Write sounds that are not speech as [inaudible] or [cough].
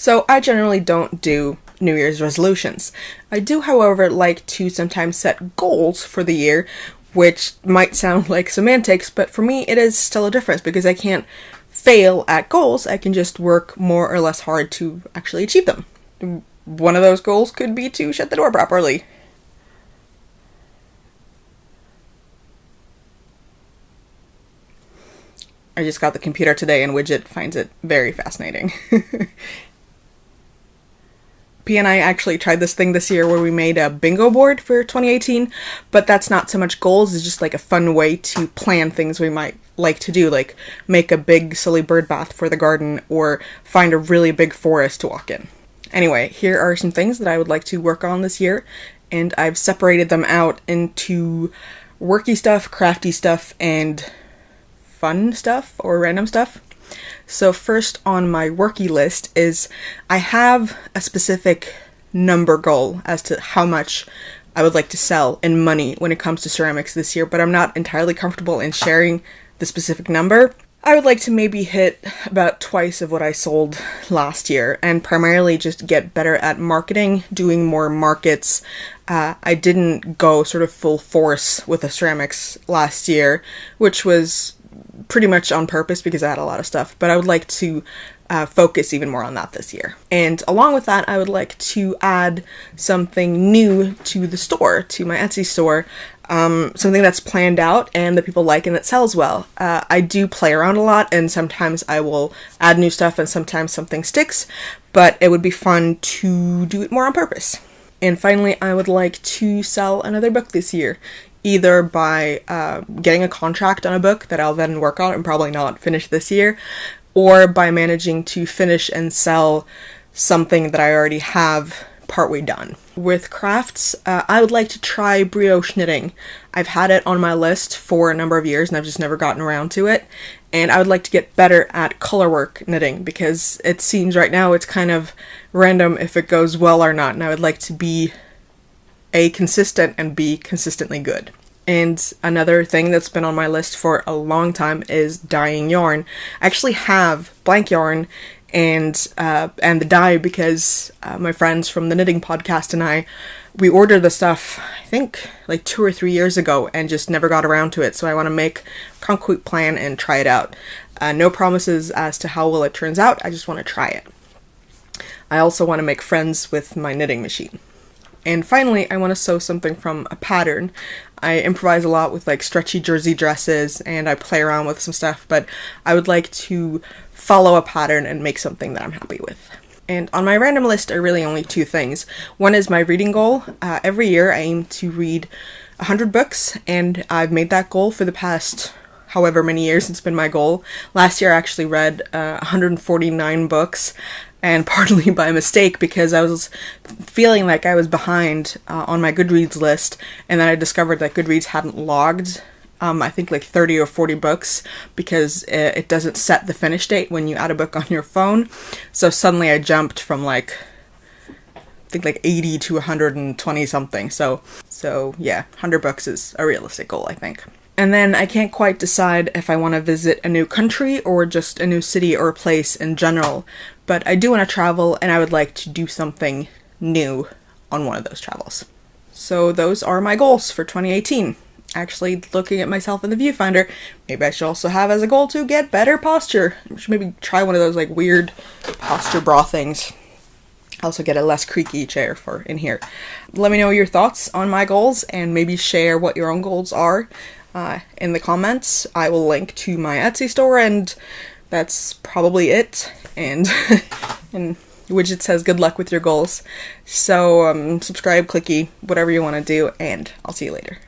So I generally don't do New Year's resolutions. I do, however, like to sometimes set goals for the year, which might sound [laughs] like semantics, but for me it is still a difference because I can't fail at goals, I can just work more or less hard to actually achieve them. One of those goals could be to shut the door properly. I just got the computer today and Widget finds it very fascinating. [laughs] P and I actually tried this thing this year where we made a bingo board for 2018, but that's not so much goals, it's just like a fun way to plan things we might like to do, like make a big silly bird bath for the garden or find a really big forest to walk in. Anyway, here are some things that I would like to work on this year, and I've separated them out into worky stuff, crafty stuff, and fun stuff or random stuff. So, first on my worky list is I have a specific number goal as to how much I would like to sell in money when it comes to ceramics this year, but I'm not entirely comfortable in sharing the specific number. I would like to maybe hit about twice of what I sold last year and primarily just get better at marketing, doing more markets. Uh, I didn't go sort of full force with the ceramics last year, which was pretty much on purpose because I had a lot of stuff, but I would like to uh, focus even more on that this year. And along with that, I would like to add something new to the store, to my Etsy store, um, something that's planned out and that people like and that sells well. Uh, I do play around a lot, and sometimes I will add new stuff, and sometimes something sticks, but it would be fun to do it more on purpose. And finally, I would like to sell another book this year, either by uh, getting a contract on a book that I'll then work on and probably not finish this year, or by managing to finish and sell something that I already have partway done. With crafts, uh, I would like to try brioche knitting. I've had it on my list for a number of years and I've just never gotten around to it. And I would like to get better at colorwork knitting because it seems right now it's kind of random if it goes well or not. And I would like to be A, consistent and B, consistently good. And another thing that's been on my list for a long time is dyeing yarn. I actually have blank yarn and uh, and the dye because uh, my friends from the knitting podcast and I we ordered the stuff I think like two or three years ago and just never got around to it. So I want to make concrete plan and try it out. Uh, no promises as to how well it turns out. I just want to try it. I also want to make friends with my knitting machine. And finally, I want to sew something from a pattern. I improvise a lot with like stretchy jersey dresses and I play around with some stuff, but I would like to follow a pattern and make something that I'm happy with. And on my random list are really only two things. One is my reading goal. Uh, every year I aim to read 100 books, and I've made that goal for the past however many years it's been my goal. Last year I actually read uh, 149 books, and [laughs] partly by mistake because I was feeling like I was behind uh, on my Goodreads list, and then I discovered that Goodreads hadn't logged. Um, I think like 30 or 40 books because it, it doesn't set the finish date when you add a book [laughs] on your phone. So suddenly I jumped from like I think like 80 to 120 something. So so yeah, 100 books is a realistic goal, I think. And then I can't quite decide if I want to visit a new country or just a new city or place in general, but I do want to travel and I would like to do something new on one of those travels. So those are my goals for 2018. Actually, looking at myself in the viewfinder, maybe I should also have as a goal to get better posture. I should maybe try one of those like weird posture bra things. Also get a less creaky chair for in here. Let me know your thoughts on my goals and maybe share what your own goals are uh, in the comments. I will link to my Etsy store, and that's probably it. And [laughs] and widget says good luck with your goals. So um, subscribe, clicky, whatever you want to do, and I'll see you later.